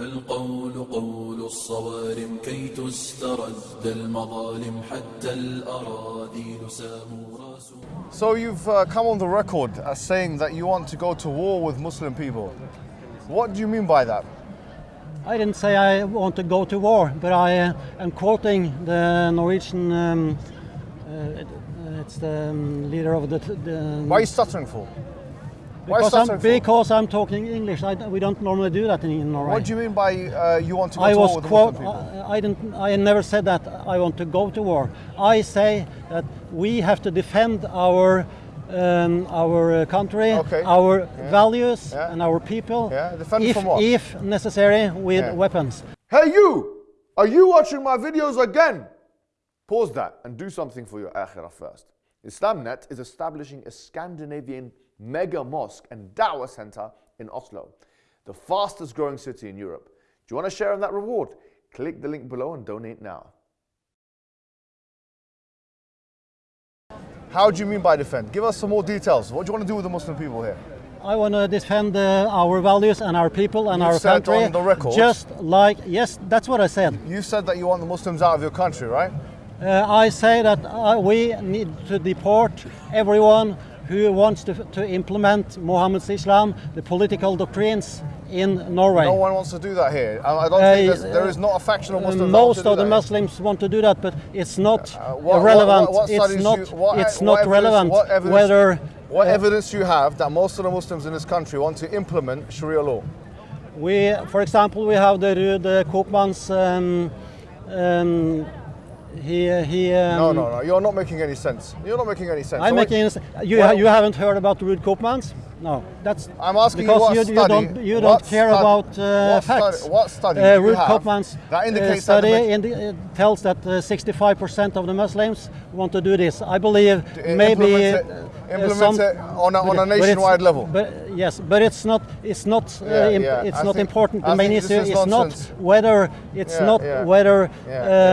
القول قول الصوارم كي تسترد المظالم حتى الأراذيل ساموا So you've uh, come on the record as saying that you want to go to war with Muslim people. What do you mean by that? I didn't say I want to go to war, but I uh, am quoting the Norwegian. Um, uh, it- it's the um, leader of the. the Why are you stuttering for? Why because, I'm, because I'm talking English. I, we don't normally do that in, Norway. What do you mean by uh, you want to go I to was war with quote. People? I, I didn't. I never said that I want to go to war. I say that we have to defend our. Um, our uh, country, Okay. our Yeah. values, Yeah. and our people, Yeah, defend if, from what? if necessary, with weapons. Hey you! Are you watching my videos again? Pause that and do something for your akhirah first. Islamnet is establishing a Scandinavian mega mosque and da'wah center in Oslo, the fastest growing city in Europe. Do you want to share in that reward? Click the link below and donate now. How do you mean by defend? Give us some more details. What do you want to do with the Muslim people here? I want to defend uh, our values and our people and You our said country. on the record- Just like, yes, that's what I said. You said that you want the Muslims out of your country, right? Uh, I say that uh, we need to deport everyone who wants to, to implement Mohammed's Islam, the political doctrines in Norway. No one wants to do that here. I I don't Uh, think there is not a faction of Uh, Muslims. most of the that here. Muslims want to do that, but it's not Uh, what- relevant. what- what it's not. you- what- it's not evidence- relevant what evidence- whether. What uh, evidence you have that most of the Muslims in this country want to implement Sharia law? We, for example, we have the Ruud Koopmans. Um, um, he, he. Um, No, no, no. You're not making any sense. You're not making any sense. I'm So making. You, Well- you haven't heard about the Ruud Koopmans? No, that's. I'm asking you because what you, study. you don't you what don't care about uh, what facts. Study, what study? Uh, you Ruud Koopmans that uh, indicates that study the uh, tells that uh, 65% of the Muslims want to do this. I believe to maybe implement it, uh, implement some- it on a, on a nationwide level. But yes, but it's not. It's not. Uh, Yeah. It's I not important. I The main issue is is not whether it's Yeah, not whether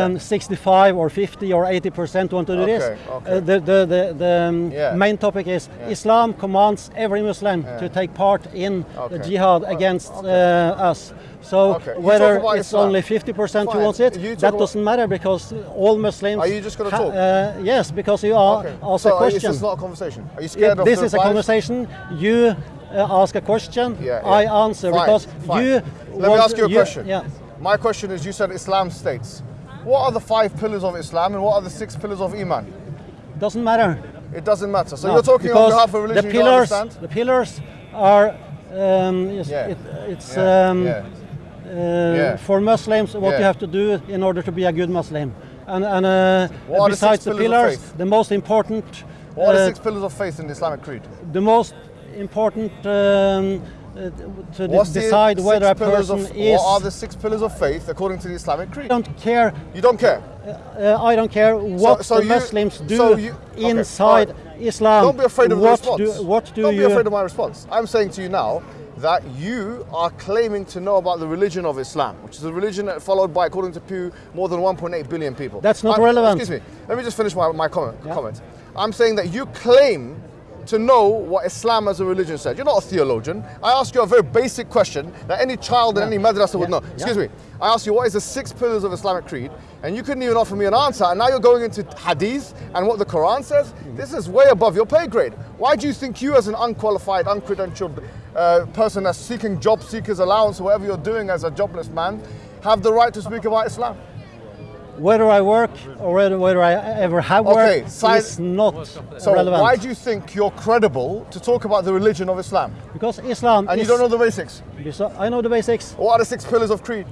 um, 65 or 50 or 80 percent want to do this. Okay, okay. Uh, the the the, the um, Yeah. main topic is Islam commands every Muslim to take part in Okay. the jihad against uh, us. So Okay. Whether it's Islam. only 50 percent who wants it, that doesn't matter because all Muslims. Are you just gonna talk? Uh, yes, because you are Okay. ask so a is question. this is not a conversation? Are you scared of this is a conversation. You uh, ask a question, Yeah, I answer Fine, because fine. you. Let me ask you a question. Yeah. My question is: You said Islam states. What are the five pillars of Islam, and what are the six pillars of Iman? Doesn't matter. It doesn't matter. So No, you're talking on behalf of religion the you pillars. The pillars are. Um, yes, Yeah. it, it's Yeah, um, yeah. uh, Yeah. for Muslims what Yeah. you have to do in order to be a good Muslim. And, and uh, are the besides the pillars of pillars, faith? the most important, What are the uh, six pillars of faith in the Islamic creed? the most important um, uh, to What's decide whether a person of, is. What are the six pillars of faith according to the Islamic creed? I don't care. You don't care. Uh, I don't care what so the you- Muslims do so you- okay, inside alright. Islam. Don't be afraid of the what response. Do, what do not you? be afraid of my response. I'm saying to you now that you are claiming to know about the religion of Islam, which is a religion that followed by, according to Pew, more than 1.8 billion people. That's not I'm- relevant. Excuse me. Let me just finish my, my comment, Yeah. comment. I'm saying that you claim to know what Islam as a religion said. You're not a theologian. I ask you a very basic question that any child in any madrasa would know. Excuse me. I asked you what is the six pillars of Islamic creed, and you couldn't even offer me an answer. And now you're going into hadith and what the Quran says. This is way above your pay grade. Why do you think you, as an unqualified, uncredentialed uh, person that's seeking job seekers allowance, or whatever you're doing as a jobless man, have the right to speak about Islam? Whether I work or whether, I ever have Okay, worked sci- is not So relevant. why do you think you're credible to talk about the religion of Islam? because Islam And you don't know the basics. I know the basics. What are the six pillars of creed?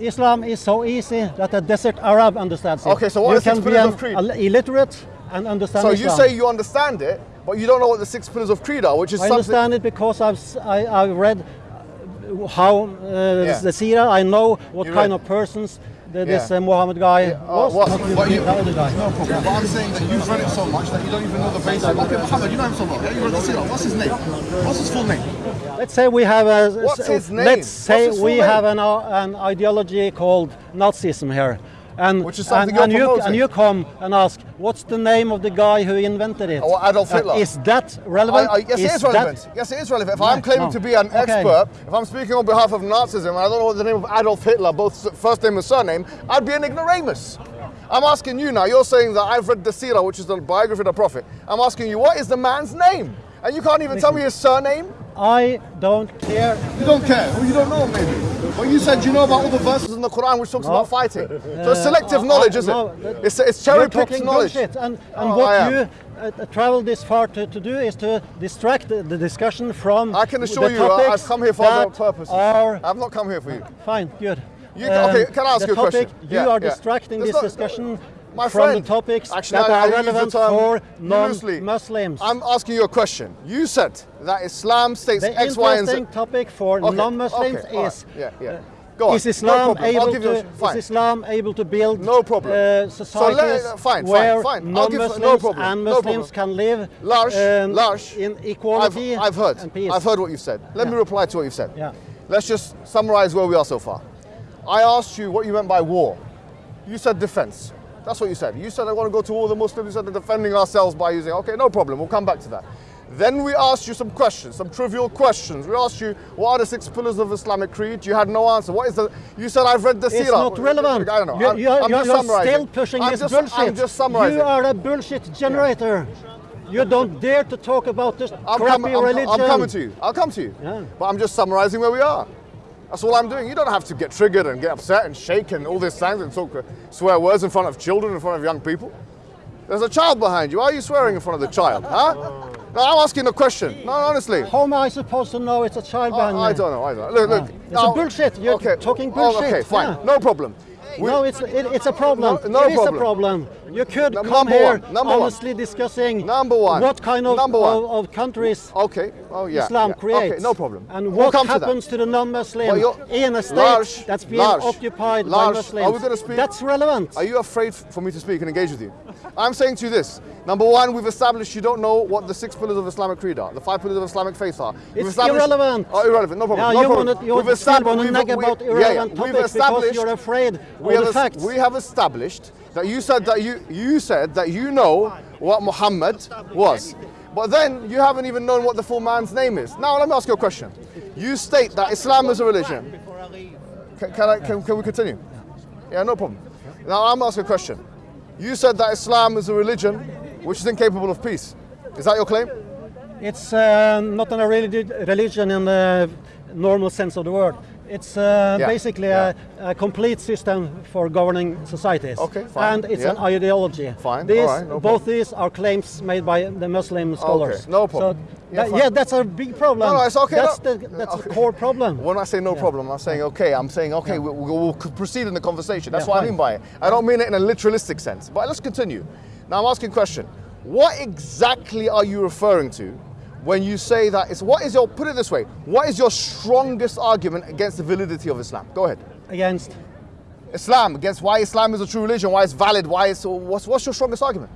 Islam is so easy that a desert Arab understands it. Okay, so what you are the six pillars an of creed? illiterate and understand So Islam. you say you understand it, but you don't know what the six pillars of creed are, which is I understand it because I've s- I, have read uh, how uh, Yeah. the Sira. I know what You kind read. of persons the, Yeah. this uh, Muhammad guy uh, was. what- what you- the other guy. No problem. But I'm saying that you've read it so much that you don't even know the basics. Okay, Muhammad, you know him so well. Yeah, you read the Sirah. What's his name? What's his full name? Let's say we have a. What's his name? Let's say we name? have an, uh, an ideology called Nazism here. And, Which is something and, and you, and you come and ask, what's the name of the guy who invented it? Oh, Adolf Uh, Hitler. is that relevant? I, I, yes, it is that- relevant. Yes, it is relevant. If I'm claiming no. to be an Okay. expert, if I'm speaking on behalf of Nazism, and I don't know the name of Adolf Hitler, both first name and surname, I'd be an ignoramus. I'm asking you now. You're saying that I've read the Sirah, which is the biography of the Prophet. I'm asking you, what is the man's name? And you can't even tell me his surname. I don't care. You don't care. Well, you don't know maybe. But you said you know about all the verses in the Quran which talks No. about fighting. So it's selective Uh, knowledge, I- is it? no, that- It's, it's cherry picked talking knowledge. bullshit. And, and Oh, what you uh, uh, travel this far to, to do is to distract the, the discussion from I can assure you, topics I've come here for other purposes. Are I've not come here for you. fine, good. You- okay, can I ask you a question? You Yeah, are yeah. distracting There's this discussion My from friend, the topics actually, that I- are relevant for non-Muslims. I'm asking you a question. You said that Islam states the X, Y, and Z. interesting topic for Okay, non-Muslims okay, all right. is Yeah, yeah. uh, Go on. is Islam. I'll able give you a- to is Islam able to build No problem. uh, So societies let- fine, fine, where fine. I'll no non-Muslims problem, and no Muslims problem. can live Lars, um, Lars, in I've, equality I've heard. and peace. I've heard what you've said. Let me reply to what you've said. Yeah. Let's just summarize where we are so far. I asked you what you meant by war. You said defense. That's what you said. You said I want to go to all the Muslims. You said they're defending ourselves by using. Okay, no problem. We'll come back to that. Then we asked you some questions, some trivial questions. We asked you what are the six pillars of Islamic creed. You had no answer. What is the? You said I've read the It's Sirah. not relevant. I don't know. You, I'm, you, I'm you're summarizing. still pushing I'm this just, bullshit. I'm just summarizing. You are a bullshit generator. You don't dare to talk about this I'm, crappy com- I'm- religion. I'm coming to you. I'll come to you. Yeah. But I'm just summarizing where we are. That's all I'm doing. You don't have to get triggered and get upset and shake and all this things and talk uh, swear words in front of children, in front of young people. There's a child behind you. Why are you swearing in front of the child? Huh? No, I'm asking a question. No, honestly. How am I supposed to know it's a child behind behind I don't know. I don't know. Look, look. It's a bullshit. You're talking bullshit. Oh, okay, fine. Yeah. No problem. We- no, it's it, it's a problem. No- no It is problem. a problem. You could Number come here one. honestly discussing Number one. what kind of, Number one. of, of countries Okay. Oh, yeah. Islam yeah. creates. Okay, no problem. And We'll what come to happens to, the non-Muslim Well, in a state that's being occupied by Muslims. are we gonna speak- That's relevant. Are you afraid for me to speak and engage with you? I'm saying to you this. Number one, we've established you don't know what the six pillars of Islamic creed are, the five pillars of Islamic faith are. We've It's irrelevant. Oh, irrelevant. No problem. Yeah, no you problem. wanna- you We've established- wanna we've- nag we- about yeah, yeah. irrelevant We've topics because established- you're afraid we of have the es- facts. We have established that you said that you you said that you know what Muhammad was. But then you haven't even known what the full man's name is. Now let me ask you a question. You state that Islam is a religion. Can, can, I, can, can we continue? Yeah, no problem. Now I'm asking a question. You said that Islam is a religion which is incapable of peace. Is that your claim? It's uh, not a religion in the normal sense of the word. It's uh, Yeah, basically yeah. A, a complete system for governing societies. Okay, fine, And it's yeah. an ideology. Fine, These, right, no both problem. these are claims made by the Muslim scholars. no problem. So Yeah, that- yeah, that's a big problem. No, no, it's okay, That's, no. the, that's Okay. the core problem. When I say no problem, I'm saying okay. I'm saying okay. We, we'll proceed in the conversation. That's what I mean by it. I don't mean it in a literalistic sense. But let's continue. Now I'm asking a question. What exactly are you referring to when you say that it's what is your put it this way? What is your strongest argument against the validity of Islam? Go ahead. Against Islam against why Islam is a true religion, why it's valid, why it's what's what's your strongest argument?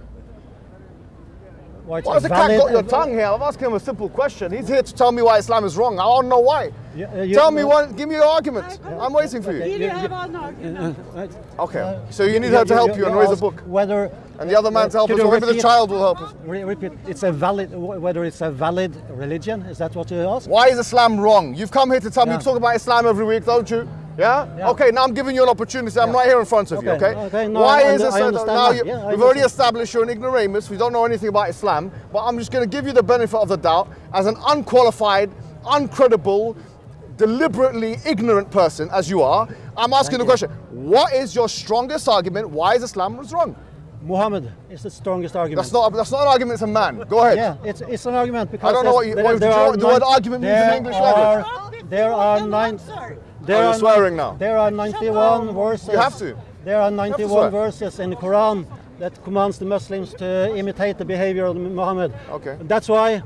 why has the cat got your tongue here? I'm asking him a simple question. He's here to tell me why Islam is wrong. I don't know why. Yeah, uh, you- tell me one. Give me your argument. I'm waiting for you. Here you you- have an argument. Uh, Okay. So you need her to help you and raise a book. Whether And the other man to help Could us, or maybe the child will help us. Re- repeat. It's a valid. Whether it's a valid religion. Is that what you ask? Why is Islam wrong? You've come here to tell me you talk about Islam every week, don't you? Yeah? Yeah. Okay, now I'm giving you an opportunity. I'm Yeah. right here in front of you, Okay, okay? okay, no, Why I is under- it I so understand now you, yeah, we've already established you're an ignoramus, we don't know anything about Islam, but I'm just going to give you the benefit of the doubt as an unqualified, uncredible, deliberately ignorant person as you are. I'm asking Thank the you. question, what is your strongest argument why is Islam was wrong? Muhammad is the strongest argument. That's not that's not an argument, it's a man. Go ahead. Yeah, it's, it's an argument because I don't know what there's- you- there, what- there do you know are what the word nine- argument means in there English are, language? There are nine. There Oh, you're are swearing now. There are 91 verses. You have to. There are to 91 swear. verses in the Quran that commands the Muslims to imitate the behavior of Muhammad. Okay. That's why.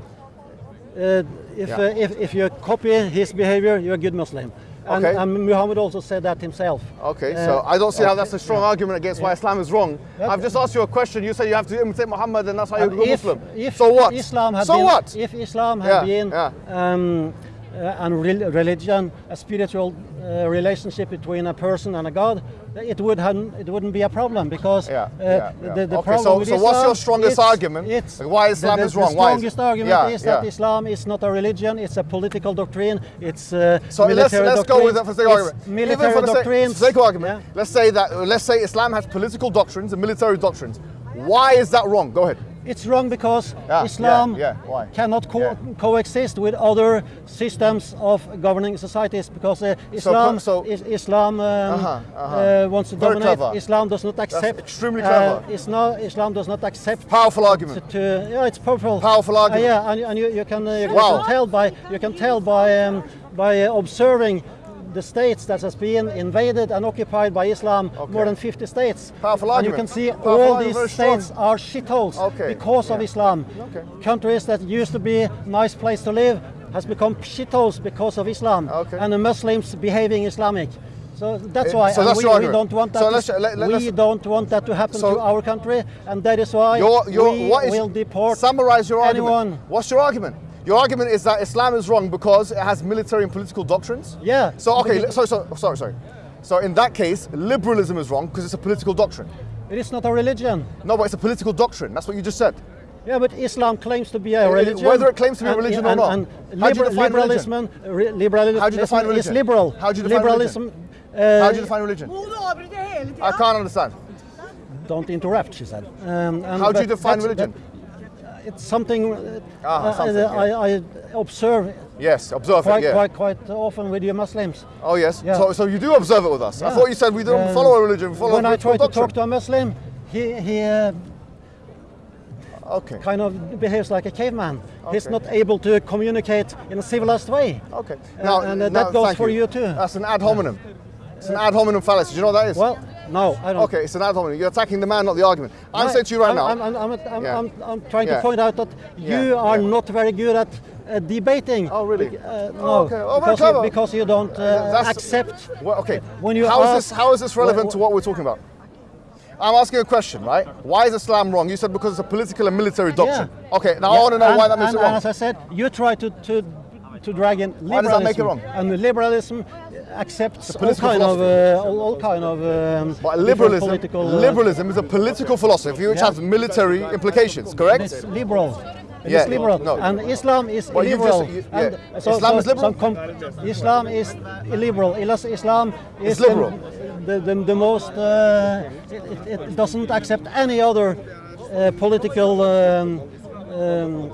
Uh, if, Yeah. uh, if, if you copy his behavior, you're a good Muslim. And, Okay. and Muhammad also said that himself. Okay, Uh, so I don't see how that's a strong yeah. argument against why Islam is wrong. Yeah. I've just asked you a question. You said you have to imitate Muhammad, and that's how you And become if, Muslim. if so what? Islam had so been, what? If Islam had Yeah, been yeah. Um, and rel- religion, a spiritual uh, relationship between a person and a God, it would have, it wouldn't be a problem because Yeah, uh, yeah, yeah. the, the Okay, problem so- with so what's your strongest it's- argument it's- why Islam the, is the, wrong? The Why is- strongest argument Yeah, is that. Islam is not a religion; it's a political doctrine. It's uh, So let's, military let's go with that for the sake of argument. Military Even for the sake, of argument, let's say that let's say Islam has political doctrines and military doctrines. Why is that wrong? Go ahead. It's wrong because Yeah, Islam yeah, yeah, cannot co- coexist with other systems of governing societies because uh, Islam, so- is, Islam um, Uh-huh, uh-huh. uh, wants to Very dominate. clever. Islam does not accept. extremely uh, clever. Islam, Islam does not accept. Powerful argument. to, yeah, it's powerful. Powerful Uh, argument. yeah, and, and you, you can uh, you Wow. can tell by you can tell by um, by uh, observing the states that has been invaded and occupied by Islam, more than 50 states. Powerful and you can see Powerful all these very strong. states are shitholes Okay, because of. Islam. Okay. Countries that used to be nice place to live has become shitholes because of Islam Okay. and the Muslims behaving Islamic. So that's Eh, why so that's we, we don't want that. So to, let's- let- let- we don't want that to happen So- to our country, and that is why Your, your, we is, will deport summarize your anyone. argument. What's your argument? Your argument is that Islam is wrong because it has military and political doctrines? Yeah. So, okay, so, so, sorry, sorry. So, in that case, liberalism is wrong because it's a political doctrine. It is not a religion. No, but it's a political doctrine. That's what you just said. Yeah, but Islam claims to be a Uh, religion. whether it claims to be a and- religion or and- not. And How do you liber- define liberalism, re- liberalism How do you define is religion? liberal. How do you define liberalism, How uh, do you define religion? Hun avbryter hele tida. I can't understand. Don't interrupt, she said. Um, and- How do you define religion? that- it's something, uh, Ah, uh, something, yeah. I, I observe Yes, observe quite, it, yeah. quite, quite often with your Muslims. Oh, yes. Yeah. So, so you do observe it with us. I thought you said we don't Um, follow a religion, we follow when I try to doctrine. talk to a Muslim, he, he uh, Okay. kind of behaves like a caveman. He's not able to communicate in a civilized way. Okay. Uh, and, uh, that goes for you too. That's an ad hominem. It's an ad hominem fallacy. Do you know what that is? Well, no, I don't. Okay, it's an ad hominem. You're attacking the man, not the argument. I'm saying to you right I'm, now. I'm, I'm, I'm, I'm, Yeah. I'm, I'm trying Yeah. to point out that you Yeah, are yeah. not very good at uh, debating. Oh, really? Uh, no, Oh, okay. Oh, because, you, because you don't uh, That's- accept. Well, okay. When you how is ask- this? How is this relevant Wh- to what we're talking about? I'm asking a question, right? Why is Islam wrong? You said because it's a political and military doctrine. Okay. Now I Yeah, want to know and, why that makes and, it wrong. And as I said, you try to to, to drag in Why does liberalism. that make it wrong? And liberalism accepts all political kind of philosophy. uh, all, all kind of um, But liberalism, political. uh, liberalism is a political philosophy which Yeah. has military implications. Correct? It's liberal. It Yeah, is liberal. no. And Islam is Well, you've just- you- and yeah. Islam is liberal? some Islam is illiberal. Islam is It's liberal. The, the, the most. Uh, it, it, it doesn't accept any other uh, political um, um,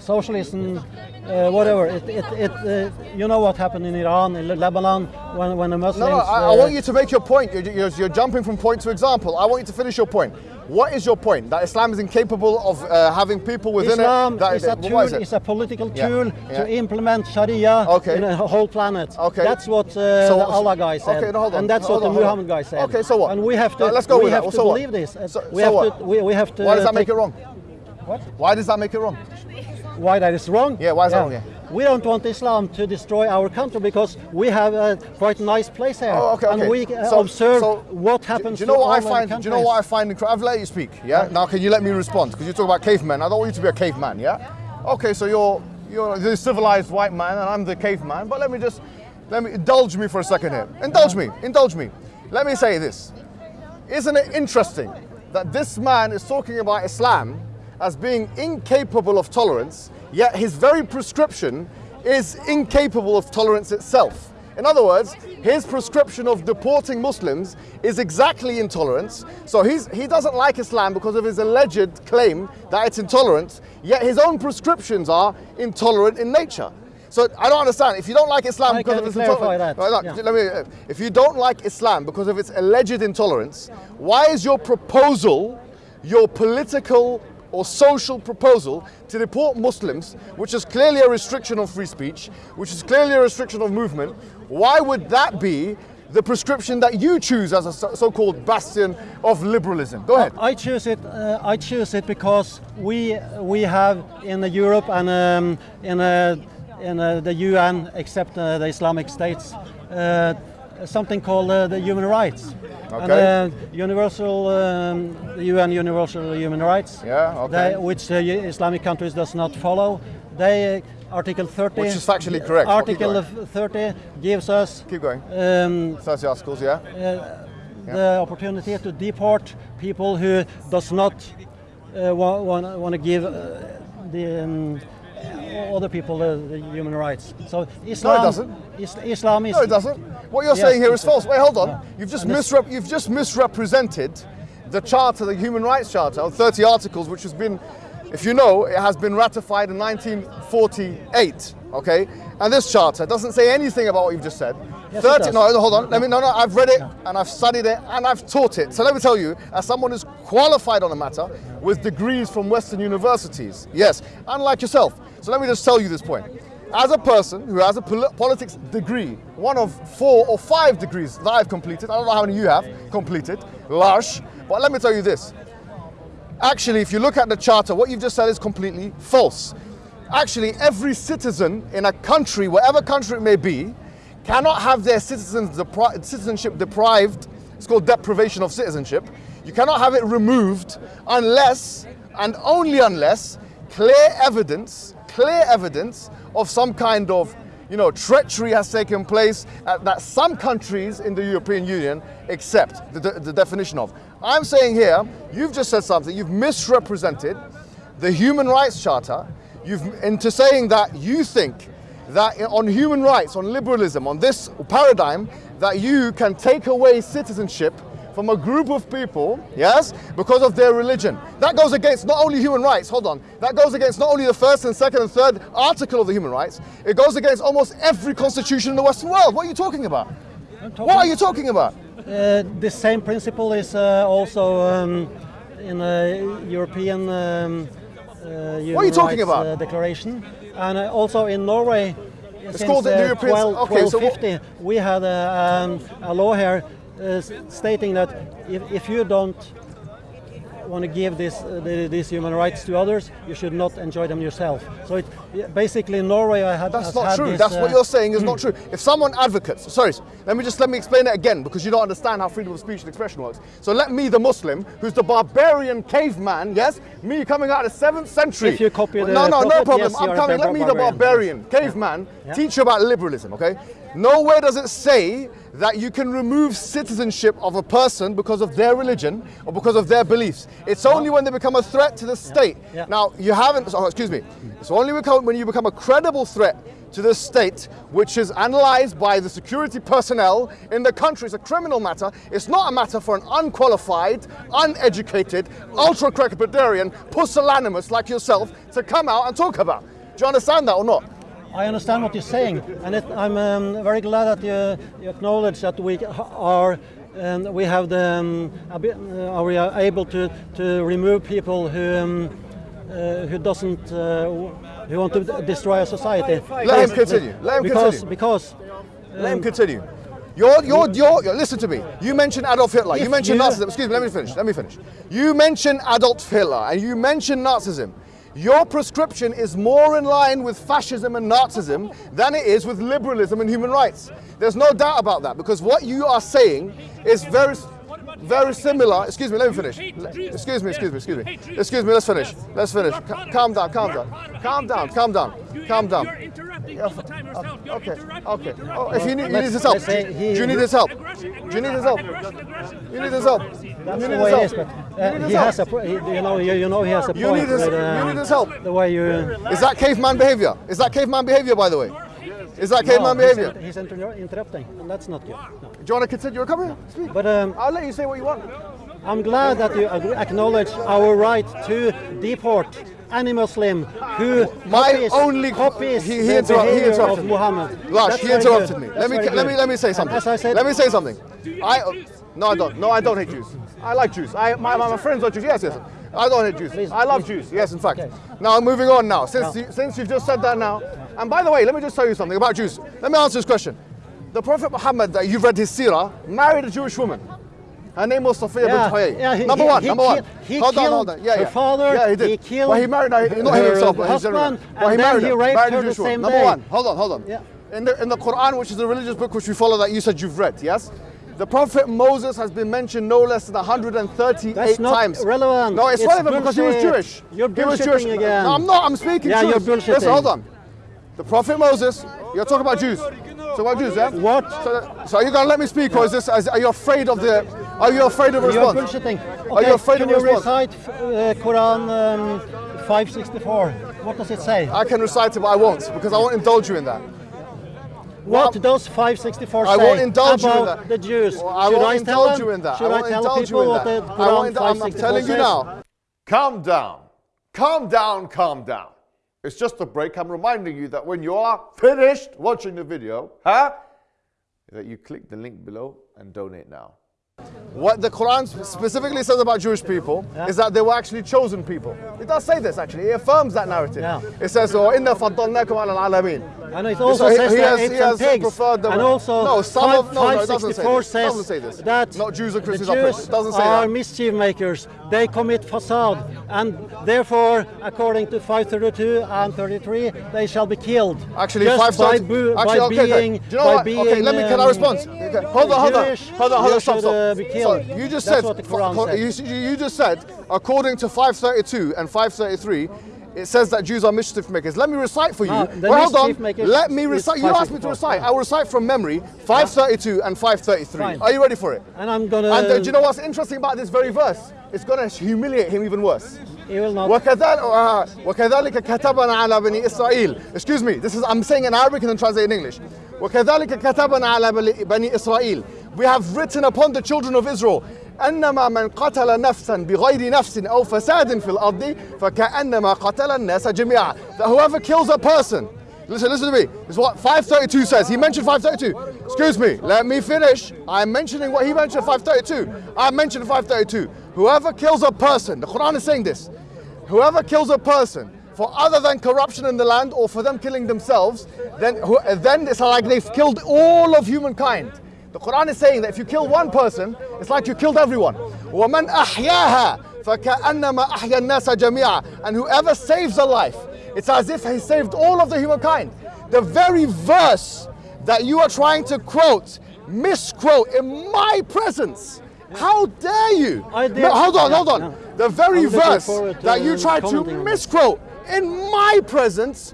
socialism, uh, whatever. It, it, it, uh, you know what happened in Iran, in Lebanon, when, when the Muslims. No, no, I, I uh, want you to make your point. You're, you're, you're jumping from point to example. I want you to finish your point. What is your point? That Islam is incapable of uh, having people within Islam it? That, is a tool, is it? is a political tool yeah. to implement Sharia Okay. in a whole planet. Okay. That's what uh, So- the Allah guy said, okay, no, hold on, and that's hold what on, the. Muhammad guy said. Okay, so what? And we have to. Let's go we with have that. to So what? believe this. Uh, So- we so have what? to. We, we have to. Why does that make it wrong? What? Why does that make it wrong? Why that is wrong? Yeah, why is that wrong, yeah? We don't want Islam to destroy our country because we have a quite nice place here, Oh, okay, okay. and we uh, So- observe so, what happens. do you know to what I find? Do you know what I find incredible? I've let you speak. Yeah. Now, can you let me respond? Because you talk about cavemen. I don't want you to be a caveman. Yeah. Okay. So you're you're the civilized white man, and I'm the caveman. But let me just let me indulge me for a second here. Indulge me. Indulge me. Let me say this. Isn't it interesting that this man is talking about Islam as being incapable of tolerance, yet his very prescription is incapable of tolerance itself? In other words, his prescription of deporting Muslims is exactly intolerance. So he's, he doesn't like Islam because of his alleged claim that it's intolerant, yet his own prescriptions are intolerant in nature. So I don't understand. If you don't like Islam I because of its intolerance, that, Right, yeah. let me. If you don't like Islam because of its alleged intolerance, why is your proposal, your political or social proposal to deport Muslims, which is clearly a restriction of free speech, which is clearly a restriction of movement, why would that be the prescription that you choose as a so- so-called bastion of liberalism? Go ahead. I choose it. Uh, I choose it because we we have in Europe and um, in uh, in uh, the UN, except uh, the Islamic states, something called the human rights. And, Okay. uh, universal, um, UN Universal Human Rights. Yeah, okay. They, which the Islamic countries does not follow. They Article 30. Which is factually correct. Article going. 30 gives us Keep going. um, 30 articles, yeah? the opportunity to deport people who does not uh, want, want to give uh, the um, other people uh, the human rights. So Islam, doesn't. Is, Islam is No, it doesn't. What you're Yes, saying here is false. Wait, hold on. You've just, misrep- you've just misrepresented the charter, the Human Rights Charter, of 30 articles, which has been, if you know, it has been ratified in 1948. Okay, and this charter doesn't say anything about what you've just said. Yes, 30. No, hold on. Let me. No, no. I've read it and I've studied it and I've taught it. So let me tell you, as someone who's qualified on the matter with degrees from Western universities, yes, unlike yourself. So let me just tell you this point. As a person who has a pol- politics degree, one of four or five degrees that I've completed, I don't know how many you have completed, Lush, but let me tell you this. Actually, if you look at the charter, what you've just said is completely false. Actually, every citizen in a country, whatever country it may be, cannot have their citizens depri- citizenship deprived. It's called deprivation of citizenship. You cannot have it removed unless and only unless clear evidence, clear evidence of some kind of you know, treachery has taken place that some countries in the European Union accept the, the, the definition of. I'm saying here, you've just said something, you've misrepresented the Human Rights Charter you've, into saying that you think that on human rights, on liberalism, on this paradigm, that you can take away citizenship from a group of people, yes, because of their religion. That goes against not only human rights, hold on, that goes against not only the first and second and third article of the human rights, it goes against almost every constitution in the Western world. What are you talking about? talking- What are you talking about? Uh, the same principle is uh, also um, in a European um, uh, human are you talking rights, about? Uh, declaration, and uh, also in Norway. since called the uh, European- 12, okay, so we had a, um, a law here stating that if, if you don't want to give this, uh, the, these human rights to others, you should not enjoy them yourself. So it basically Norway I had That's not true. this, That's uh, what you're saying is not true. If someone advocates, sorry, let me just let me explain it again because you don't understand how freedom of speech and expression works. So let me, the Muslim, who's the barbarian caveman, yes, me coming out of the seventh century. If you copy the no, no, no problem. yes, I'm coming. Let me, the barbarian. barbarian caveman, Yeah. teach you about liberalism. Okay. Nowhere does it say that you can remove citizenship of a person because of their religion or because of their beliefs. It's only when they become a threat to the state. Yeah. Now, you haven't, oh, excuse me, it's only when you become a credible threat to the state, which is analyzed by the security personnel in the country. It's a criminal matter. It's not a matter for an unqualified, uneducated, ultra crepidarian, pusillanimous like yourself to come out and talk about. Do you understand that or not? I understand what you're saying, and it, I'm um, very glad that you, you acknowledge that we are and we have the um, uh, are we are able to, to remove people who um, uh, who doesn't uh, who want to destroy a society. Let him continue. Let him because continue. because Let him continue. You're, you're, you're, listen to me. You mentioned Adolf Hitler. You mentioned Nazism. Excuse me, let me finish. Let me finish. You mentioned Adolf Hitler and you mentioned Nazism. Your prescription is more in line with fascism and Nazism than it is with liberalism and human rights. There's no doubt about that because what you are saying is very, very similar. Excuse me, let me finish. Excuse me, excuse me, excuse me. Excuse me, let's finish. Let's finish. Ca- Calm down, calm down. Calm down, calm down, calm down. You're interrupting all the time yourself. You're Okay, interrupting, okay. interrupting. Oh, if you need, you need Let's- his help. let's he- Do you need his help? Aggression, Do you need his help? aggression, aggression. You need his help. that's you the need way his help. is. But You uh, he his has a help. he, you know you, you know he has a You point need his- with, you uh, need his help. The way you Is that caveman behavior? Is that caveman behavior, by the way? Is that caveman no, he's, behavior? he's inter- interrupting, and that's not good. No. Do you want to continue? You're coming. Speak. But um, I'll let you say what you want. I'm glad that you acknowledge our right to deport any Muslim who My copies, only- copies he- he the interrupt- he interrupted. Muhammad. Lush, he interrupted me. Let me let me let me say something. Said, let me say something. I no, I don't. No, I don't hate Jews. I like Jews. I my, my, my friends are Jews. Yes, yes. I don't hate Jews. Please, I love please. Jews. Yes, in fact. Okay. Now moving on. Now, since Now. you, since you've just said that now, and by the way, let me just tell you something about Jews. Let me answer this question. The Prophet Muhammad, that you've read his seerah, married a Jewish woman. Her name was Safiya Yeah, bint yeah, he- number one, he number one. he hold on, hold on. Yeah, her yeah. father, Yeah, he did. he killed well, he married her, not her himself, but his general. Well, he married he her. raped married her the same Number day. one, hold on, hold on. Yeah. In the in the Quran, which is the religious book which we follow, that you said you've read, yes. The Prophet Moses has been mentioned no less than 138 That's not times. relevant. No, it's, It's relevant because he was. Jewish. You're he was Jewish. again. No, I'm not. I'm speaking Yeah, truth. you're bullshitting. Listen, hold on. The Prophet Moses. You're talking about Jews. Talking about Jews, yeah? What? So, so are you gonna let me speak, or is this? Are you afraid of the? Are you afraid of a You're response? bullshitting. Are you afraid can of you response? recite uh, Quran um, 564? What does it say? I can recite it, but I won't because I won't indulge you in that. what well, does 564 I say won't indulge you in about that. the Jews? Well, I Should won't I tell indulge you in that. Should I I, won't tell indulge you people in what that. the I Quran won't indul- I'm, I'm 564 telling you now. Calm down. Calm down, calm down. It's just a break. I'm reminding you that when you are finished watching the video, huh? That you click the link below and donate now. What the Quran specifically says about Jewish people Yeah. is that they were actually chosen people. It does say this actually. It affirms that narrative. Yeah. It says, "Oh, inna faddalnakum ala al-alamin." And it also So he- says he that has- he has pigs. preferred the- and also No, some five- of- no, no, it doesn't say 564 this. Says doesn't say this. that Not Jews or Christians are Jews pigs. It doesn't say are mischief makers. They commit fasad, and therefore, according to 532 and 33, they shall be killed. Actually, just five by, actually, by okay, okay. being, Do you know by what? being. okay, let me. Can I um, respond? Okay, Hold on, hold on, hold on, hold on. Stop, stop. uh, be So you just That's said. what the Quran co- You, you just said, according to 532 and 533 It says that Jews are mischief makers. Let me recite for you. No, the well, hold mischief on. makers Let me is recite. You asked me to 564. recite. I will recite from memory 532 and 533. Fine. Are you ready for it? And I'm gonna. And uh, do you know what's interesting about this very verse? It's going to humiliate him even worse. He will not. وكذلك آه، وكذلك كتبنا على بني إسرائيل excuse me this is I'm saying in Arabic and then translate in English وكذلك كتبنا على بني- بني إسرائيل we have written upon the children of Israel أنما من قتل نفسا بغير نفس أو فساد في الأرض فكأنما قتل الناس جميعا that whoever kills a person Listen, listen to me. This is what 532 says. He mentioned 532. Excuse me, let me finish. I'm mentioning what he mentioned 532. I mentioned 532. Whoever kills a person, the Quran is saying this. Whoever kills a person for other than corruption in the land or for them killing themselves, then, who, then it's like they've killed all of humankind. The Quran is saying that if you kill one person, it's like you killed everyone. وَمَنْ أَحْيَاهَا فَكَأَنَّمَا أَحْيَا النَّاسَ جَمِيعًا And whoever saves a life, it's as if he saved all of the humankind. The very verse that you are trying to quote, misquote in my presence. How dare you? I did- No, hold on, Yeah, hold on. no. The very I'm looking verse forward to, that you um, tried to commenting on that. misquote in my presence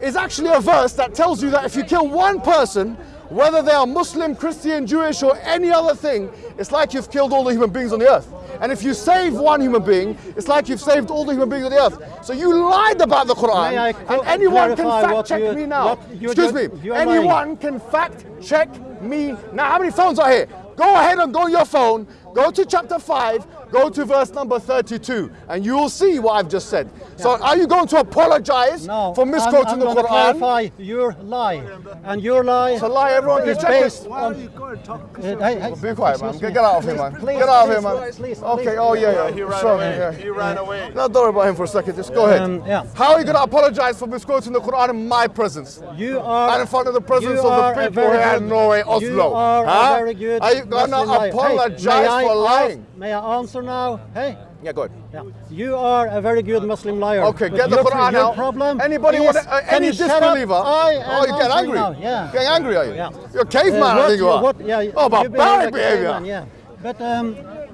is actually a verse that tells you that if you kill one person, whether they are Muslim, Christian, Jewish, or any other thing, it's like you've killed all the human beings on the earth. And if you save one human being, it's like you've saved all the human beings on the earth. So you lied about the Quran, and anyone can fact check you- me now. Excuse me, anyone lying. can fact check me now. How many phones are here? Go ahead and go your phone, go to chapter 5, go to verse number 32, and you will see what I've just said. So are you going to apologize No, for misquoting I'm, I'm the gonna Quran? clarify your lie, and your lie It's a lie, everyone is can check it. based on. Uh, hey, hey, Be quiet, man. Get, get out of here, man. please, get out of here, man. please, okay, please. oh, yeah, yeah. He ran sure, away. yeah. He ran away. No, don't worry about him for a second. Just go ahead. Um, yeah. How are you going to apologize for misquoting the Quran in my presence? You are and in front of the presence of the people very here in Norway, Oslo. You are huh? a very good. Are you going to Muslim. Hey, apologize for lying? May I answer now? Hey. Yeah, go ahead. Yeah. You are a very good Muslim liar. Okay, get the Quran your out. problem Anybody want uh, any you shut up? disbeliever? I am oh, you get angry? now, Yeah. Getting angry, are you? Yeah. You're a caveman, Uh, I what think you are. what- yeah, oh, barbaric behavior. caveman, yeah. But um,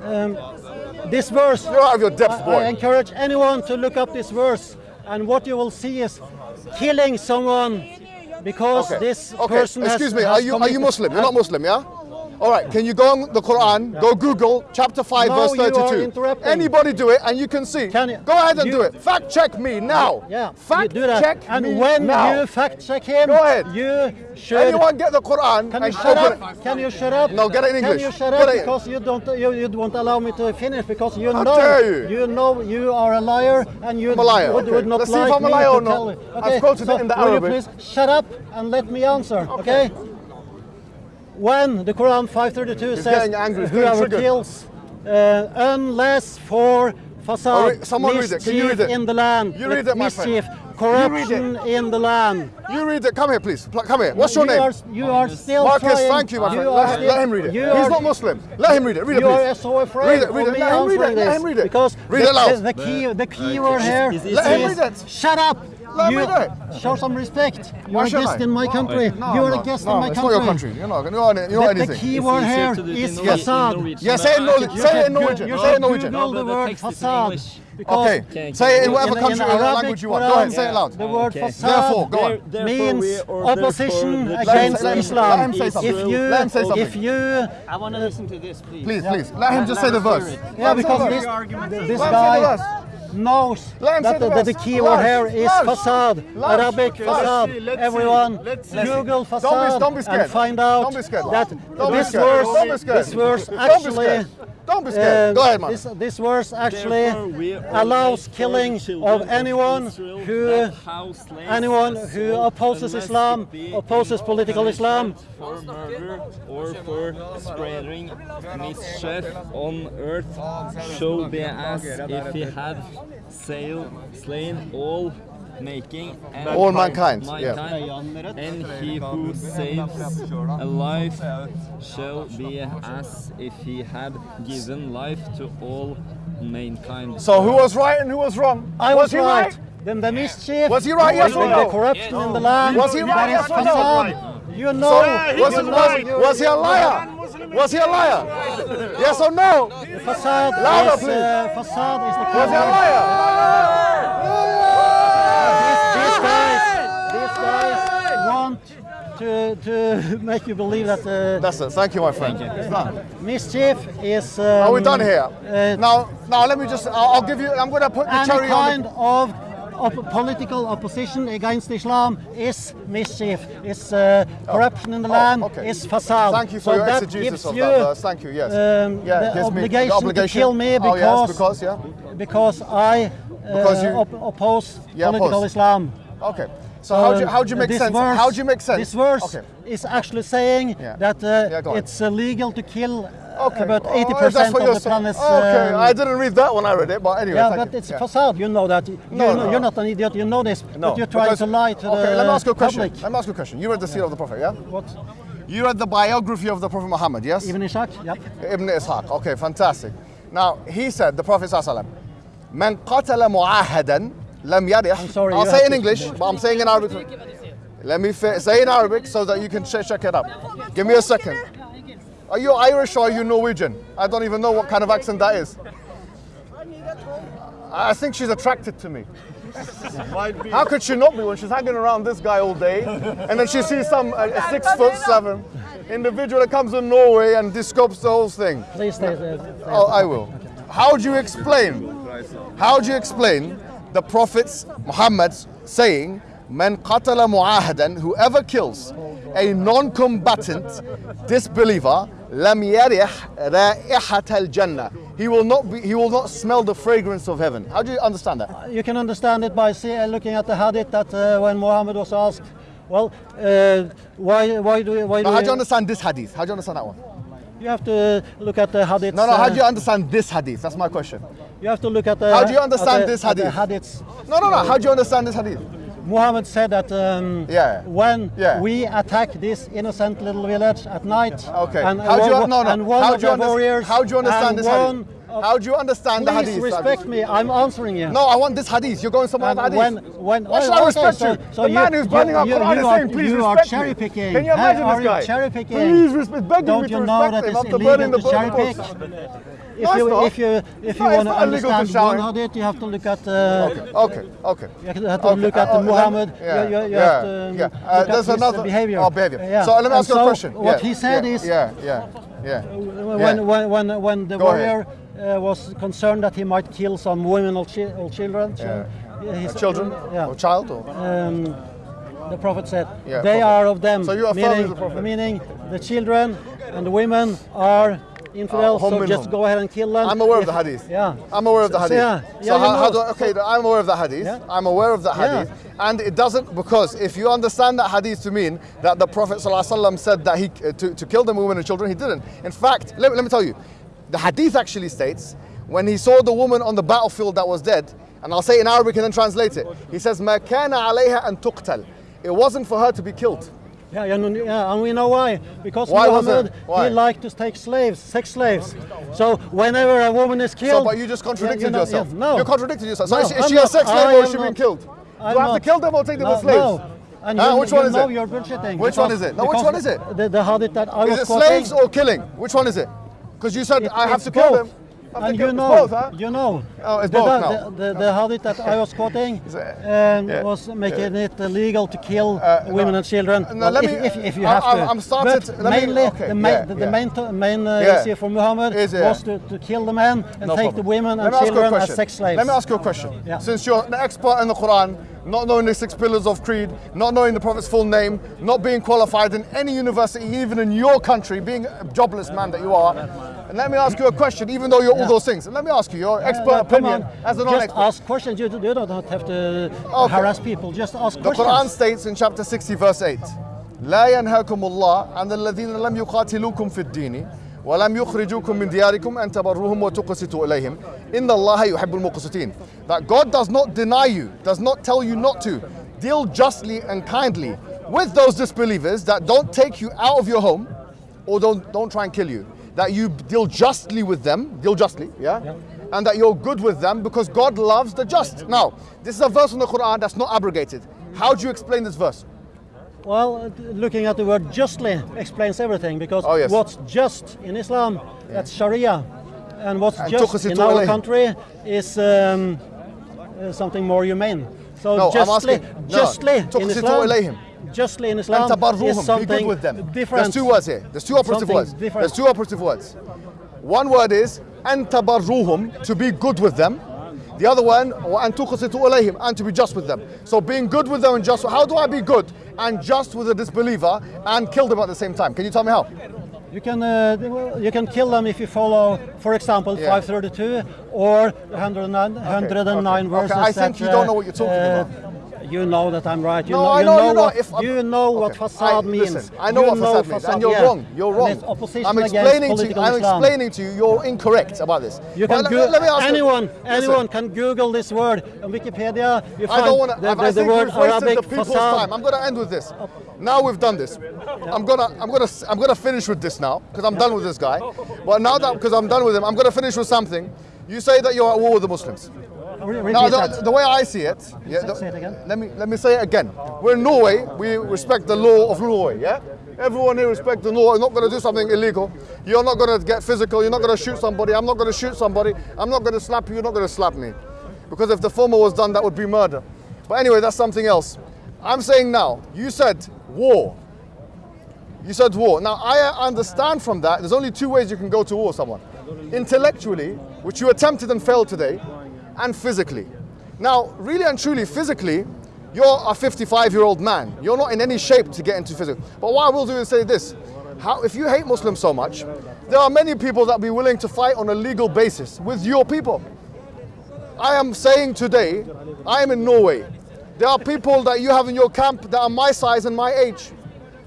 um, this verse, You're out of your depth, I, boy. I encourage anyone to look up this verse, and what you will see is killing someone because Okay. this okay. person has- Excuse me, has are you are you Muslim? You're not Muslim, yeah? All right, can you go on the Quran, go Google chapter 5, No, verse 32? Anybody do it and you can see. Can you- go ahead and you- do it. Fact check me now. Yeah, Fact you do that. check and me when now. you fact check him, Go ahead. you should. Anyone get the Quran Can you and shut up? it? Can you shut up? No, get it in English. Can you shut up because you don't you, you won't allow me to finish because you How know dare you. know you are a liar and you liar, would, okay. would not Let's see if like I'm a liar or not. you. I've quoted so it in the Arabic. will you please shut up and let me answer? Okay. When the Quran 532 says angry, whoever kills uh, unless for Oh, fasad, re- someone read it. Can you read mischief it? in the land, You read it, my mischief, You read it. corruption in the land. You read it. Come here, please. Come here. What's your you name? Are, you are still Marcus, trying. thank you, my friend. are Let, still- let him read it. You He's are, not Muslim. Let him read it. Read it, you please. are so afraid Read it, read it. Let him read it. Let this him read it. because Read the, it loud. the, the key the key word here is- is, is- Let him read it. shut up. Let you me do it. show some respect. You're a guest I? in my country. No, You're no, a guest no, in my it's country. not your country. You're not. You're not, you're not The, the key word easier here to do it is in Norwegian- fasad. Norwegian. Yeah, say it in Norwegian. Say it in Norwegian. should Say it in Norwegian. the No, the word text is in fasad. Okay. Okay, Say it in in- whatever in country in or Arabic, language you want. Go ahead and say it loud. The word Okay. fasad Therefore, go on. There- means opposition against Let Islam. let him say something. If you, Let him say something. if you, I want to listen to this, please. Please, please. Let him just say the verse. yeah, because this, say the verse. this Let him say the guy verse. Knows that that the verse. key word here is fasad. Arabic Okay, fasad. let's see, let's Everyone, see. Google Don't be- fasad don't be and find out that this verse, this verse actually. Scared. Don't be scared. uh, Go ahead, man. This, this verse actually Therefore, we order allows killing of anyone who that house slaves anyone who opposes Islam, opposes political Islam. for murder or for spreading mischief on earth shall be as if he had sail, slain all making and All mankind, yeah. and he who saves a life shall be as if he had given life to all mankind. So who was right and who was wrong? I was, he right. Then the mischief. Was he right, yes or the no? corruption in the land. Was he right, yes or no? fasad. You know. So, was, you it, know was, was he a liar? Was he a liar? Yes or no? the fasad Louder, is, please. uh, fasad is the Was he a liar? These guys, these guys want to, to make you believe that uh, That's it. Thank you, my friend. It's done. mischief is. Um, Are we done here? uh, now, now let me just. I'll, I'll give you. I'm going to put the cherry on. kind of op- political opposition against Islam is mischief, is uh, corruption in the Oh, land, okay. is fasad. Thank you for so your that exegesis of you that verse. Thank you. Yes. um, yeah. the gives me obligation, the obligation to kill me Oh because, yes, because yeah. because I uh, Because you- op- oppose Yeah, political oppose. Islam. Okay. So um, how'd you, how'd you make sense? Verse, how'd you make sense? This verse okay. is actually saying yeah. that uh, yeah, it's illegal to kill uh, okay. about 80% oh, of the saying. planet's... Okay, um, I didn't read that when I read it, but anyway. Yeah, but you. it's yeah. fasad, you know that. You no, no, You're not an idiot, you know this, no. but you're trying because, to lie to okay, the let me ask you a question. Public. Let me ask you a question. You read the Sirah of the Prophet, yeah? What? You read the biography of the Prophet Muhammad, yes? Ibn Ishaq, yep. Ibn Ishaq, okay, fantastic. Now, he said, the Prophet Sallallahu Alaihi Wasallam, من قتل معاهدا Lam it. I'm sorry. I'll say in English, but I'm saying in Arabic. Let me say in Arabic so that you can check, check it up. Give me a second. Are you Irish or are you Norwegian? I don't even know what kind of accent that is. I think she's attracted to me. How could she not be when she's hanging around this guy all day and then she sees some uh, six foot seven individual that comes from Norway and discopes the whole thing? Please stay, stay. Oh, I will. How do you explain? How do you explain the Prophet's Muhammad's saying, "Man qatala mu'ahadan," whoever kills a non-combatant disbeliever, lam yarih ra'ihat al-jannah. He will not be. He will not smell the fragrance of heaven. How do you understand that? You can understand it by see, uh, looking at the hadith that uh, when Muhammad was asked, well, uh, why, why do you, why do how do you you, understand this hadith? How do you understand that one? you have to look at the hadith. No, no. How uh, do you understand this hadith? That's my question. You have to look at the. How do you understand the- this hadith? hadiths. No, no, no. How do you understand this hadith? Muhammad said that um, Yeah. when Yeah. we attack this innocent little village at night, Okay. and, how do you no no? and one how of do you the warriors, How do you understand and this one hadith? How do you understand the Please hadith? respect me. I'm answering you. No, I want this hadith. You're going somewhere And with when, when, Why should oh, I respect so, you? So the you, man who's burning our Quran is are, saying, please you respect are cherry picking. Can you imagine are this guy? cherry picking? Please respect, begging Don't me to you know respect that him after burning the cherry pick? If it's you, if you, if you No, it's want to not illegal to understand one hadith, you have to look at. Uh, Okay, okay. okay. You have to Okay, look at uh, uh, Muhammad. yeah, you, you, you yeah, to um, yeah. Uh, there's another behavior. Oh, behavior. Yeah. So let me ask you a question. What Yeah, he said is yeah, yeah, yeah. when, when, when, when the Go warrior uh, was concerned that he might kill some women or, chi- or children, Uh, children yeah. or child or um, the prophet said, Yeah, they prophet. are of them. So you are meaning, prophet? meaning the children and the women are infidels, Uh, so hum just minhum. go ahead and kill them. I'm aware of If- the hadith. Yeah. I'm aware of the So- hadith. yeah, So yeah, you how, how do know. I, okay, I'm aware of the hadith. Yeah. I'm aware of the Yeah. hadith. And it doesn't, because if you understand that hadith to mean that the Prophet ﷺ said that he, uh, to, to kill the women and children, he didn't. In fact, let, let me tell you, the hadith actually states, when he saw the woman on the battlefield that was dead, and I'll say it in Arabic and then translate it, he says, ما كان عليها أن تقتل. It wasn't for her to be killed. Yeah, and, yeah, and we know why. Because Why Muhammad. Why? he liked to take slaves, sex slaves. So whenever a woman is killed... So, but you just contradicted you know- yourself. yeah, no, You contradicted yourself. So No, is, she- is she a sex slave I or is she being not. killed? I'm Do I have to kill them or take them as slaves? No. And ah, you, which one you is know it? You're bullshitting. Which one is it? No, which one is it? The, the hadith that I Is was it quoting. slaves or killing? Which one is it? Because you said it- I have to kill both. them. I And think you it's know, both, huh? you know, Oh, it's the, both the, now. the, the hadith that I was quoting Is um, yeah. was making it illegal to kill Uh, women no. and children. No, Well, let if, me- if, if you I- have I'm- to. I'm started- but let me- mainly, okay, the main, yeah, the, the yeah. main, to- main uh, Yeah. issue for Muhammad Is, yeah. was to, to kill the men and No take problem. the women Let and me ask you a children as question. sex slaves. Let me ask you a question. Since you're an expert in the Quran, not knowing the six pillars of creed, not knowing the Prophet's full name, not being qualified in any university, even in your country, being a jobless man that you are, and let me ask you a question, even though you're all Yeah. those things. Let me ask you your Uh, expert come opinion on, as a just non-expert. ask questions. You, you don't have to Okay. harass people. Just ask The questions. Quran states in chapter 60, verse 8, لا ينهاكم الله عن الذين لم يقاتلوكم في الدين ولم يخرجوكم من دياركم أن تبروهم وتقسطوا إليهم إن الله يحب المقسطين That God does not deny you, does not tell you not to. Deal justly and kindly with those disbelievers that don't take you out of your home or don't, don't try and kill you. That you deal justly with them, deal justly, yeah? And that you're good with them because God loves the just. Now, this is a verse in the Quran that's not abrogated. How do you explain this verse? Well, uh, looking at the word justly explains everything because Oh, yes. what's just in Islam, that's Sharia. And what's And just in our country is um, uh, something more humane. So No, I'm justly, no, justly in Islam. Justly in Islam is be good something with them. different. There's two words here. There's two operative Something words. different. There's two operative words. One word is and tabarruhum, to be good with them. The other one, and tuqsitu alayhim, and to be just with them. So being good with them and just, how do I be good and just with a disbeliever and kill them at the same time? Can you tell me how? You can uh, you can kill them if you follow, for example, Yeah. 532 or 109, 109 okay. verses. I think that, you don't know what you're talking uh, about. You know that I'm right. You No, know, I you know know, you know. what, If you know what fasad I- means. Listen, I know you what fasad means, and you're yeah. wrong. You're wrong. opposition I'm explaining to you. I'm Islam. explaining to you. You're incorrect about this. You can let- let me ask you- anyone, listen. anyone can Google this word on Wikipedia. You I don't want to. the, I, the, I the think word we've wasted Arabic the people's fasad. time. I'm going to end with this. Now we've done this. I'm gonna, I'm gonna, I'm gonna finish with this now because I'm done with this guy. But now that because I'm done with him, I'm gonna finish with something. You say that you're at war with the Muslims. Re- repeat Now, that. the, the way I see it, yeah, Say- the- say it again. Let me let me say it again. We're in Norway. We respect the law of Norway. Yeah. Everyone here respect the law. You're not going to do something illegal. You're not going to get physical. You're not going to shoot somebody. I'm not going to shoot somebody. I'm not going to slap you. You're not going to slap me. Because if the former was done, that would be murder. But anyway, that's something else. I'm saying now. You said war. You said war. Now I understand from that. There's only two ways you can go to war with someone: intellectually, which you attempted and failed today, and physically. Now, really and truly, physically, you're a 55-year-old man. You're not in any shape to get into physical. But what I will do is say this: How, if you hate Muslims so much, there are many people that be willing to fight on a legal basis with your people. I am saying today, I am in Norway. There are people that you have in your camp that are my size and my age.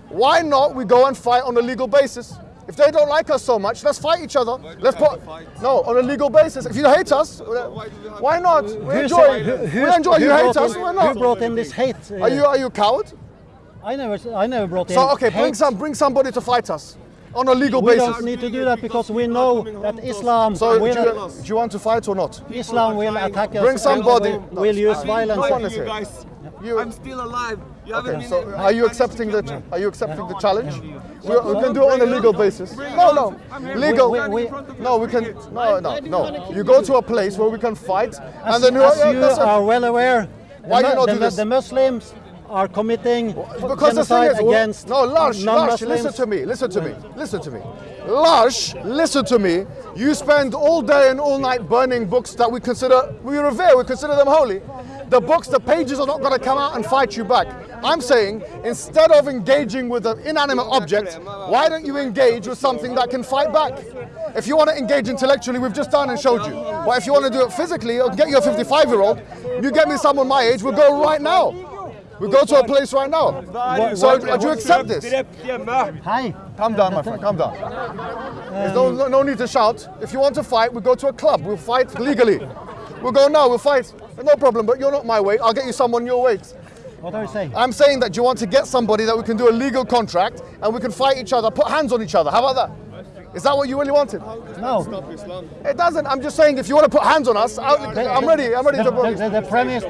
Why not we go and fight on a legal basis? If they don't like us so much, let's fight each other. Let's put no on a legal basis. If you hate us, why not? We Who enjoy. who- we enjoy. You hate us. in- Why not? Who brought in this hate? uh, Are you are you a coward? I never, I never brought in. So okay, bring some bring somebody to fight us on a legal We basis. We don't need to do that because we know that Islam So do will, you, do you want to fight or not? Islam will attack us. Bring somebody- Will, will use violence. Come on, let's hear it. guys. You- I'm still alive. You Okay, so in- are you accepting the me. are you accepting the challenge? We, we can do it on a legal basis. No, no, legal. We- we- No, we can. No, no, no. You go to a place where we can fight, and then As uh, you that's are well aware, Why the, do you not the, do this? the Muslims are committing Because the thing is, against no, Lars, Lars, non-Muslims. listen to me, listen to me, listen to me. Lars, listen to me. You spend all day and all night burning books that we consider, we revere, we consider them holy. The books, the pages are not going to come out and fight you back. I'm saying, instead of engaging with an inanimate object, why don't you engage with something that can fight back? If you want to engage intellectually, we've just done and showed you. But if you want to do it physically, I'll get you a 55 year old, you get me someone my age, we'll go right now. We'll go to a place right now. So, do you accept this? Hi. Calm down, my friend. Calm down. There's no, no, no need to shout. If you want to fight, we go to a club. We'll fight legally. We'll go now. We'll fight. No problem. But you're not my weight. I'll get you someone your weight. What are you saying? I'm saying that you want to get somebody that we can do a legal contract and we can fight each other, put hands on each other. How about that? Is that what you really wanted? No. It doesn't. I'm just saying if you want to put hands on us, I'll, I'm ready. I'm ready The, to. the, the, the premise,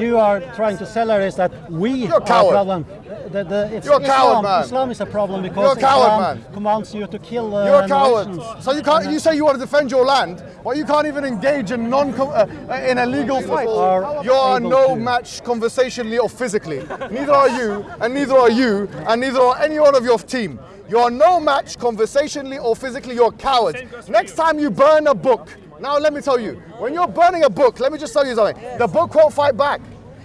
you are trying to sell her is that we You're a are coward. a problem. The, the, You're a coward, Islam. man. Islam is a problem because coward, Islam man. commands you to kill. Uh, You're a coward. nations. So you can't. You say you want to defend your land, but you can't even engage in non uh, in a legal fight. are You are no to. match conversationally or physically. Neither are you, and neither are you, and neither are any one of your team. You are no match conversationally or physically. You're cowards. Same goes for Next time you burn a book, now let me tell you, when you're burning a book, let me just tell you something. The book won't fight back.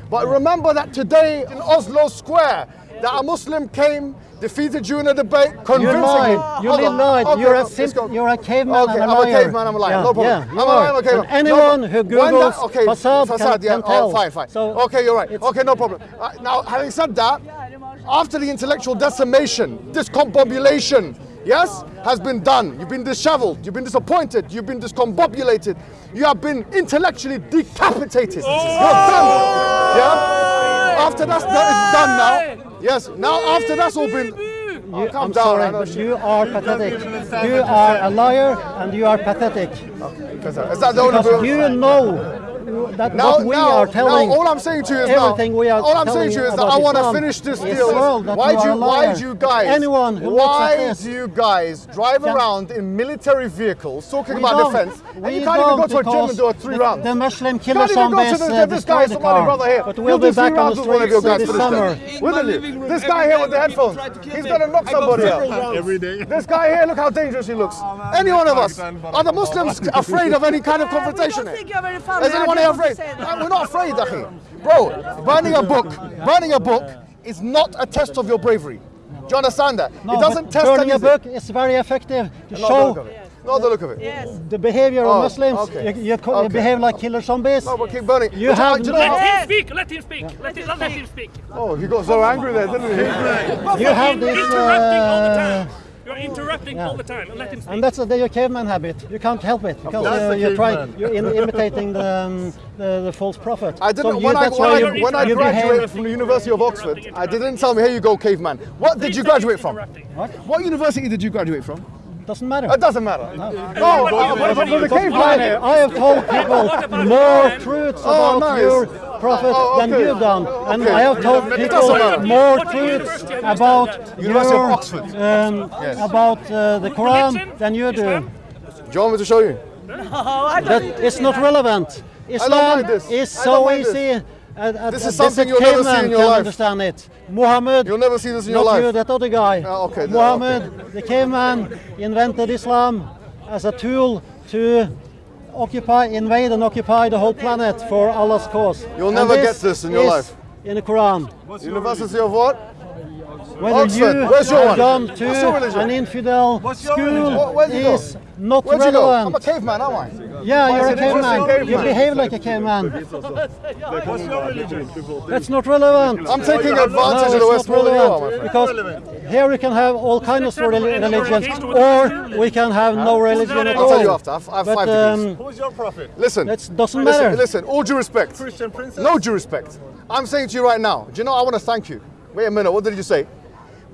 But remember that today in Oslo Square, that a Muslim came, defeated you in a debate, convincing You convincingly. lied. You Hold li- on. lied. Okay, you're, a let's sim- go. you're a caveman Okay, and a I'm liar. a caveman, I'm a liar. Yeah, no problem. Yeah, I'm you a liar, are. I'm a caveman. And anyone no, who but when Googles that- okay, fasad, fasad, can, yeah, can oh, fine, fine. So okay, you're right. Okay, no problem. Uh, now, having said that, after the intellectual decimation, discombobulation, yes, has been done. You've been disheveled. You've been disappointed. You've been discombobulated. You have been intellectually decapitated. You're done. Yeah. After that's that is done now. Yes. Now after that's all been. Oh, You, calm I'm down. sorry, but shit. you are pathetic. You are a liar and you are pathetic. Is that the only Because you know that Now, what we now, are telling. now, all I'm saying to you is now, everything we are all I'm saying to you is that I want to finish this deal. Why do you, why do you guys, Anyone who looks at why this do you guys drive can- around in military vehicles talking We about defense, and you can't even go to a gym and do a three the, rounds? The Muslim You killer can't even go to the, uh, this guy, is the Somali brother here. But we'll do be three back on rounds the with one of your streets guys this summer. This guy here with the headphones, he's gonna knock somebody out. Every day. This guy here, look how dangerous he looks. Any one of us. Are the Muslims afraid of any kind of confrontation? don't think you're very funny. Is anyone I here just want afraid? to say We're not afraid, Akhi. Bro, burning a book, burning a book is not a test of your bravery. Do you understand that? No, it doesn't but test burning a book is very effective to Not the show look of it. Not the look of it. Yes. the behavior Oh, of Muslims. okay. You, you, co- you behave like killer zombies. No, but keep burning. You But have do you know Let how- him speak. Let him speak. Let him, let him speak. Oh, he got so angry there, didn't he? You have this, interrupting all the uh, time. You're interrupting all the time. Let him speak. and that's the your caveman habit. You can't help it because That's uh, the you're trying, caveman. you're in, imitating the, um, the the false prophet. I didn't. So you, when I, when I, you, when I graduated from the University of Oxford, I didn't tell me, here you go, caveman. What did you graduate from? What? What university did you graduate from? Doesn't matter. It doesn't matter. No, but, but, but I, here. I have told people more truths Oh, about nice. your prophet Oh, than you've done, and I have told people more truths university have you about studied? University of your, Oxford. um, Yes. about uh, the Quran than you do. Islam? Do you want me to show you? That it's not relevant. Islam like this. is I don't so like easy. Uh, uh, This is something a you'll never see in your life. understand it. Muhammad, You'll never see this in your not life. you, that other guy. Ah, okay, then, Muhammad, the caveman, invented Islam as a tool to occupy, invade and occupy the whole planet for Allah's cause. You'll And never get this in your life. In the Quran. University of what? Whether Oxford. you Where's your have one? gone What's your to religion? an infidel your school religion? Where'd you go? is not Where'd you go? I'm a relevant. caveman, am I? Yeah, Why you're a it interesting, caveman. You behave like a caveman. What's your religion? That's not relevant. I'm taking No, advantage of it's the West not you relevant. Because here we can have all kinds of religions, or we can have no religion at all. I'll tell you after. I have, I But five degrees. um, Who's your prophet? Listen. that doesn't listen, matter. Listen, all due respect. Christian princess? No due respect. I'm saying to you right now, do you know I want to thank you? Wait a minute, what did you say?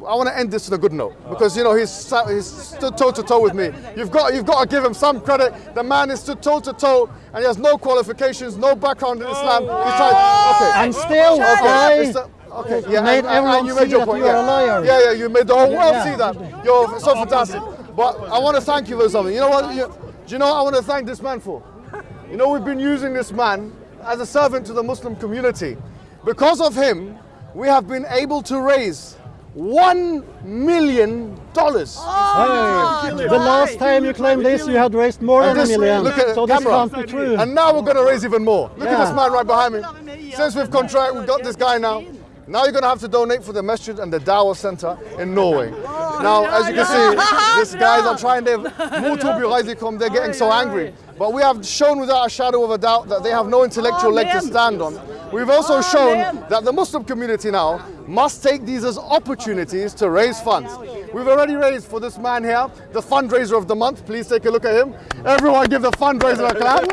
I want to end this on a good note because you know he's he's stood toe to toe with me. You've got you've got to give him some credit. The man is stood toe to toe and he has no qualifications, no background in Islam. He's tried. Okay. And still, Okay, okay, yeah, made and- and- everyone and you made your point. you yeah. a liar. Yeah, yeah, you made the whole world Yeah. see that. You're so fantastic. But I want to thank you for something. You know what? You, do you know what I want to thank this man for? You know, we've been using this man as a servant to the Muslim community. Because of him, we have been able to raise one million dollars. hey, the last time you claimed this, you had raised more than a million. look at so the this camera. can't be true. And now we're going to raise even more. Look at this man right behind me. Since we've contract, we've got this guy now. Now you're going to have to donate for the masjid and the Dawah Center in Norway. Now, as you can see, these guys are trying their come. They're getting so angry. But we have shown without a shadow of a doubt that they have no intellectual leg to stand on. We've also shown Amen. that the Muslim community now must take these as opportunities to raise funds. We've already raised for this man here, the fundraiser of the month. Please take a look at him. Everyone give the fundraiser a clap.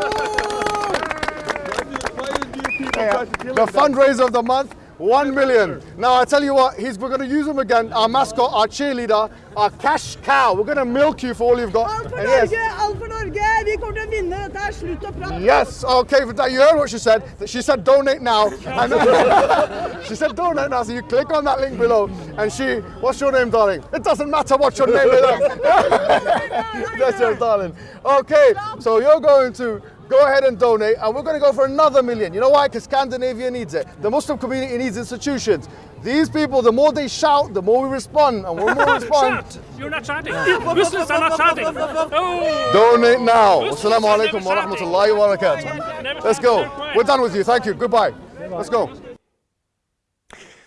Yeah, the fundraiser of the month, one million. Now I tell you what, he's, we're going to use him again. Our mascot, our cheerleader, our cash cow. We're going to milk you for all you've got. Alt for And yes, Norge! Alt for Norge! Norge, vi kommer til å vinne. Dette slutt å prate. Yes, okay, for that, you heard what she said. She said donate now. And she said donate now, so you click on that link below. And she, what's your name, darling? It doesn't matter what your name is. That's your darling. Okay, so you're going to go ahead and donate, and we're going to go for another million. You know why? Because Scandinavia needs it. The Muslim community needs institutions. These people, the more they shout, the more we respond, and when more respond, Shout! You're not shouting. Muslims are not shouting. Oh! donate now. Muslims Assalamu are alaikum never wa shouting. rahmatullahi wa barakatuh. Never Let's go. We're done with you. Thank you. Goodbye. Let's go.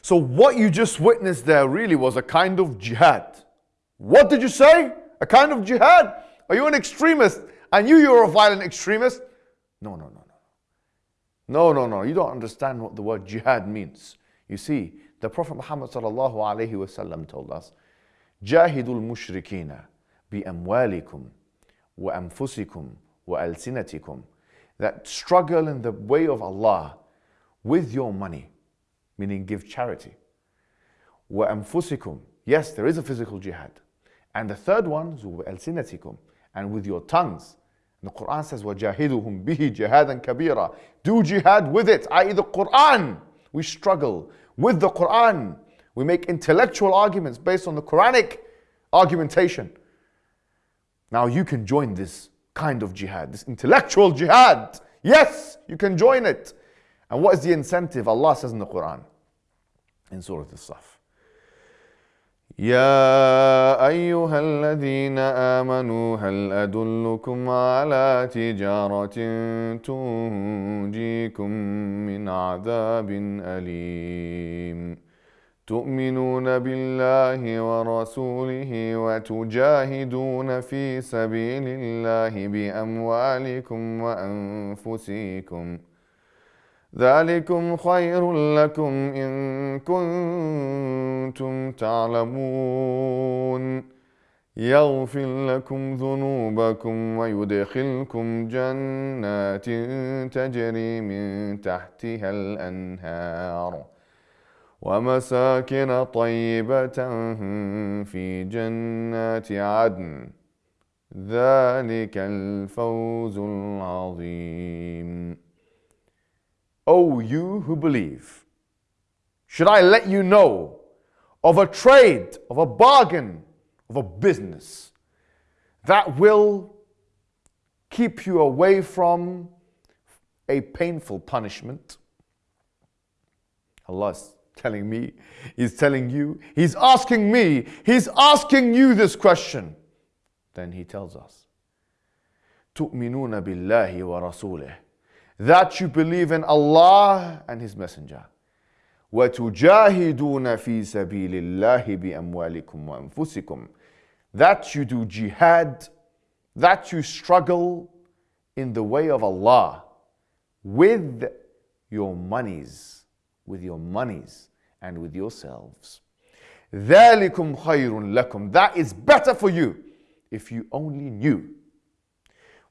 So, what you just witnessed there really was a kind of jihad. What did you say? A kind of jihad? Are you an extremist? I knew you were a violent extremist. No, no, no, no. No, no, no. You don't understand what the word jihad means. You see, the Prophet Muhammad sallallahu alayhi wasallam told us, Jahidul mushrikina bi amwalikum wa anfusikum wa alsinatikum. That struggle in the way of Allah with your money, meaning give charity. Wa anfusikum. Yes, there is a physical jihad. And the third one, wa alsinatikum, and with your tongues. And the Quran says وَجَاهِدُهُمْ بِهِ جِهَادًا كَبِيرًا Do jihad with it, i.e. the Quran. We struggle with the Quran. We make intellectual arguments based on the Quranic argumentation. Now you can join this kind of jihad, this intellectual jihad. Yes, you can join it. And what is the incentive? Allah says in the Quran, in Surah Al-Saf. يا أيها الذين آمنوا هل أدلكم على تجارة تنجيكم من عذاب أليم؟ تؤمنون بالله ورسوله وتجاهدون في سبيل الله بأموالكم وأنفسكم. ذلكم خير لكم إن كنتم تعلمون. يغفر لكم ذنوبكم ويدخلكم جنات تجري من تحتها الأنهار. ومساكن طيبة في جنات عدن. ذلك الفوز العظيم. O you who believe, should I let you know of a trade, of a bargain, of a business that will keep you away from a painful punishment? Allah is telling me, He's telling you, He's asking me, He's asking you this question. Then He tells us, تؤمنون بالله ورسوله that you believe in Allah and His Messenger. وَتُجَاهِدُونَ فِي سَبِيلِ اللَّهِ بِأَمْوَالِكُمْ وَأَنفُسِكُمْ That you do jihad, that you struggle in the way of Allah with your monies, with your monies and with yourselves. ذَلِكُمْ خَيْرٌ لَكُمْ That is better for you if you only knew.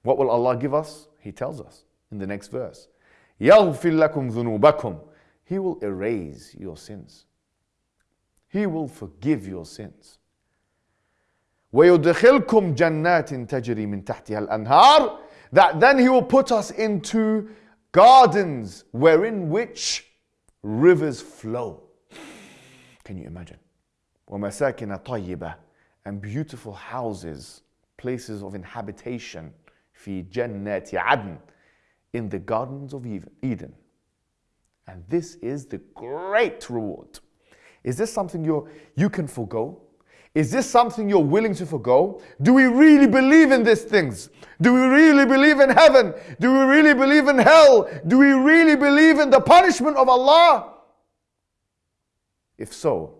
What will Allah give us? He tells us in the next verse. يَغْفِرْ لَكُمْ ذُنُوبَكُمْ He will erase your sins. He will forgive your sins. وَيُدْخِلْكُمْ جَنَّاتٍ تَجْرِي مِنْ تَحْتِهَا الْأَنْهَارِ That then He will put us into gardens wherein which rivers flow. Can you imagine? وَمَسَاكِنَ طَيِّبَةٍ And beautiful houses, places of inhabitation. في جنات عدن in the gardens of Eden. And this is the great reward. Is this something you you can forego? Is this something you're willing to forego? Do we really believe in these things? Do we really believe in heaven? Do we really believe in hell? Do we really believe in the punishment of Allah? If so,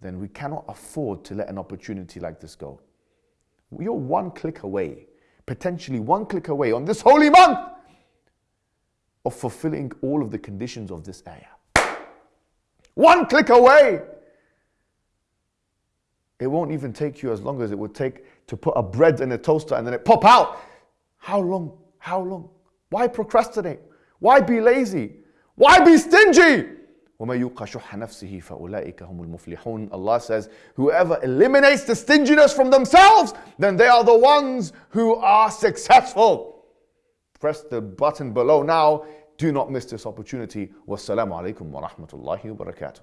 then we cannot afford to let an opportunity like this go. You're one click away, potentially one click away on this holy month of fulfilling all of the conditions of this ayah. One click away. It won't even take you as long as it would take to put a bread in a toaster and then it pop out. How long? How long? Why procrastinate? Why be lazy? Why be stingy? Allah says, Whoever eliminates the stinginess from themselves, then they are the ones who are successful. Press the button below now. Do not miss this opportunity. Wassalamu alaikum wa rahmatullahi wa barakatuh.